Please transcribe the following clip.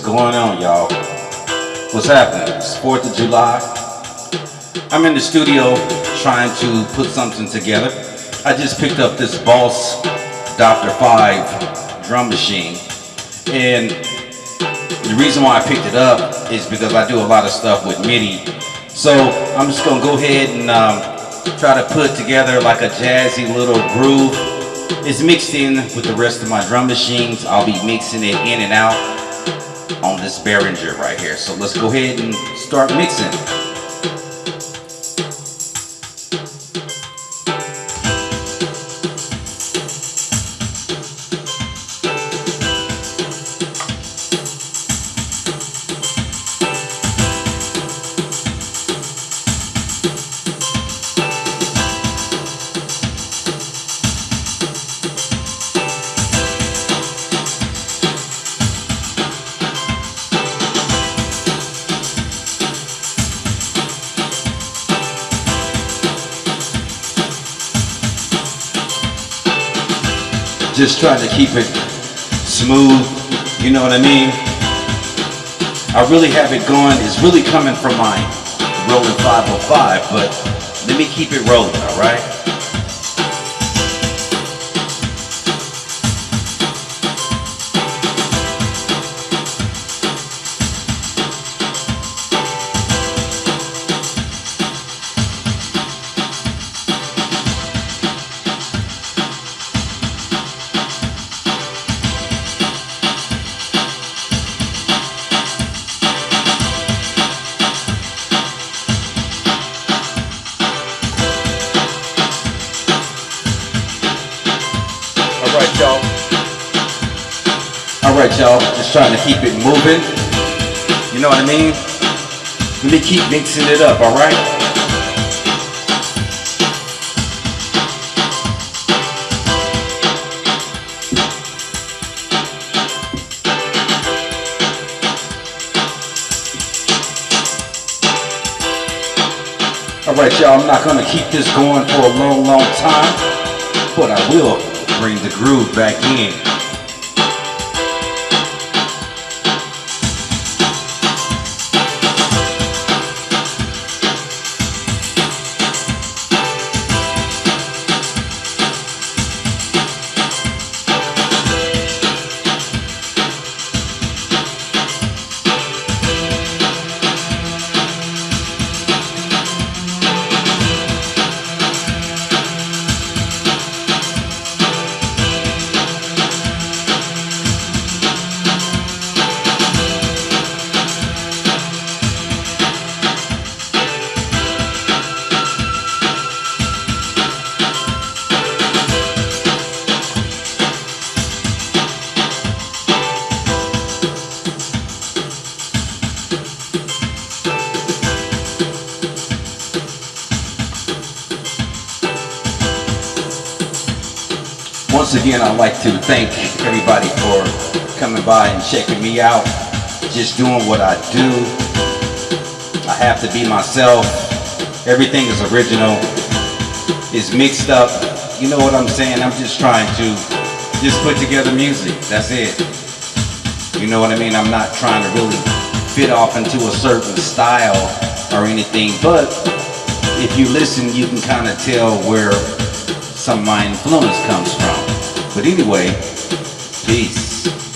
What's going on, y'all? What's happening? It's 4th of July. I'm in the studio trying to put something together. I just picked up this Boss Dr. 5 drum machine. And the reason why I picked it up is because I do a lot of stuff with MIDI. So I'm just gonna go ahead and um, try to put together like a jazzy little groove. It's mixed in with the rest of my drum machines. I'll be mixing it in and out on this Behringer right here. So let's go ahead and start mixing. Just trying to keep it smooth, you know what I mean? I really have it going, it's really coming from my Roland 505, but let me keep it rolling, all right? Right, y'all. All right, y'all. Just trying to keep it moving. You know what I mean? Let me keep mixing it up, all right? All right, y'all, I'm not gonna keep this going for a long, long time, but I will bring the groove back in. Once again, I'd like to thank everybody for coming by and checking me out. Just doing what I do. I have to be myself. Everything is original. It's mixed up. You know what I'm saying? I'm just trying to just put together music. That's it. You know what I mean? I'm not trying to really fit off into a certain style or anything, but if you listen, you can kind of tell where some of my influence comes from. But anyway, peace.